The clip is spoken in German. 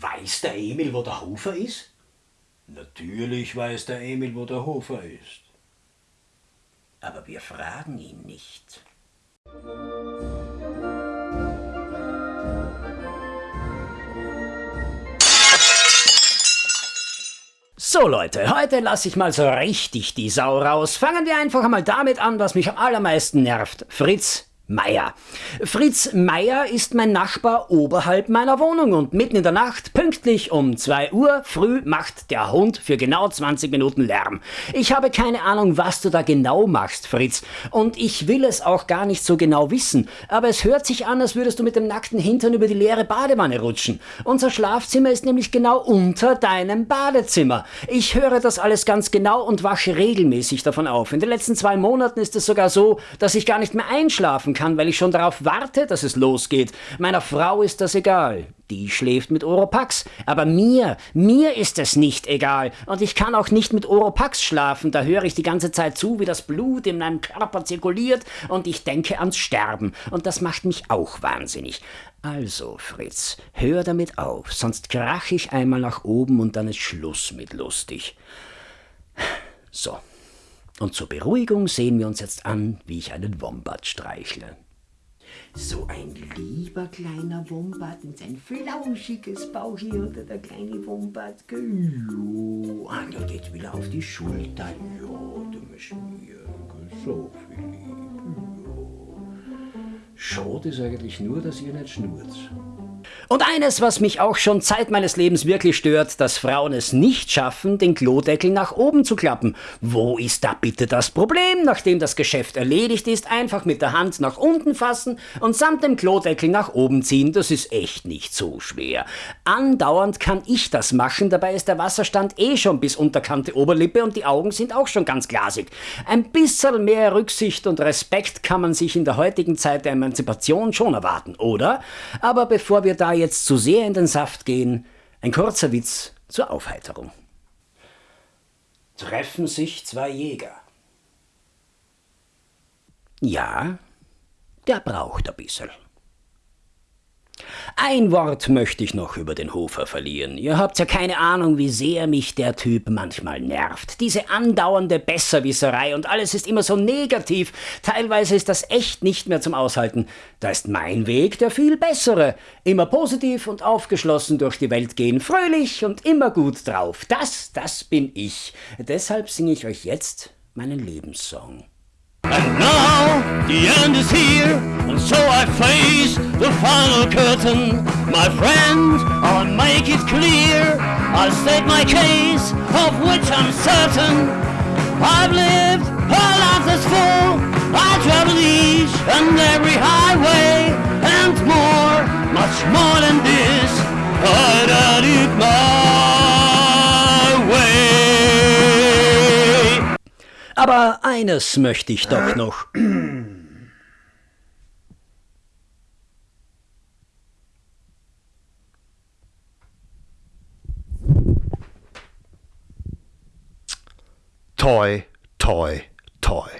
Weiß der Emil, wo der Hofer ist? Natürlich weiß der Emil, wo der Hofer ist. Aber wir fragen ihn nicht. So Leute, heute lasse ich mal so richtig die Sau raus. Fangen wir einfach einmal damit an, was mich am allermeisten nervt. Fritz, Meier. Fritz Meier ist mein Nachbar oberhalb meiner Wohnung und mitten in der Nacht, pünktlich um 2 Uhr früh, macht der Hund für genau 20 Minuten Lärm. Ich habe keine Ahnung, was du da genau machst, Fritz. Und ich will es auch gar nicht so genau wissen. Aber es hört sich an, als würdest du mit dem nackten Hintern über die leere Badewanne rutschen. Unser Schlafzimmer ist nämlich genau unter deinem Badezimmer. Ich höre das alles ganz genau und wasche regelmäßig davon auf. In den letzten zwei Monaten ist es sogar so, dass ich gar nicht mehr einschlafen kann, weil ich schon darauf warte, dass es losgeht. Meiner Frau ist das egal. Die schläft mit Oropax. Aber mir, mir ist es nicht egal. Und ich kann auch nicht mit Oropax schlafen. Da höre ich die ganze Zeit zu, wie das Blut in meinem Körper zirkuliert und ich denke ans Sterben. Und das macht mich auch wahnsinnig. Also, Fritz, hör damit auf, sonst krach ich einmal nach oben und dann ist Schluss mit lustig. So. Und zur Beruhigung sehen wir uns jetzt an, wie ich einen Wombat streichle. So ein lieber kleiner Wombat und sein flauschiges Bauch hier unter der kleine Wombat. Jo, ah, der geht wieder auf die Schulter. Ja, du bist mir so viel. Jo. Schade ist eigentlich nur, dass ihr nicht schnurrt. Und eines, was mich auch schon Zeit meines Lebens wirklich stört, dass Frauen es nicht schaffen, den Klodeckel nach oben zu klappen. Wo ist da bitte das Problem? Nachdem das Geschäft erledigt ist, einfach mit der Hand nach unten fassen und samt dem Klodeckel nach oben ziehen. Das ist echt nicht so schwer. Andauernd kann ich das machen, dabei ist der Wasserstand eh schon bis unterkante Oberlippe und die Augen sind auch schon ganz glasig. Ein bisschen mehr Rücksicht und Respekt kann man sich in der heutigen Zeit der Emanzipation schon erwarten, oder? Aber bevor wir da jetzt zu sehr in den Saft gehen, ein kurzer Witz zur Aufheiterung. Treffen sich zwei Jäger. Ja, der braucht ein bisschen. Ein Wort möchte ich noch über den Hofer verlieren. Ihr habt ja keine Ahnung, wie sehr mich der Typ manchmal nervt. Diese andauernde Besserwisserei und alles ist immer so negativ. Teilweise ist das echt nicht mehr zum Aushalten. Da ist mein Weg der viel bessere. Immer positiv und aufgeschlossen durch die Welt gehen, fröhlich und immer gut drauf. Das, das bin ich. Deshalb singe ich euch jetzt meinen Lebenssong. And now the end is here, and so I face the final curtain. My friend, I'll make it clear, I'll state my case, of which I'm certain. I've lived a life that's full, I travel each and every highway, Aber eines möchte ich doch noch. Toi, toi, toi.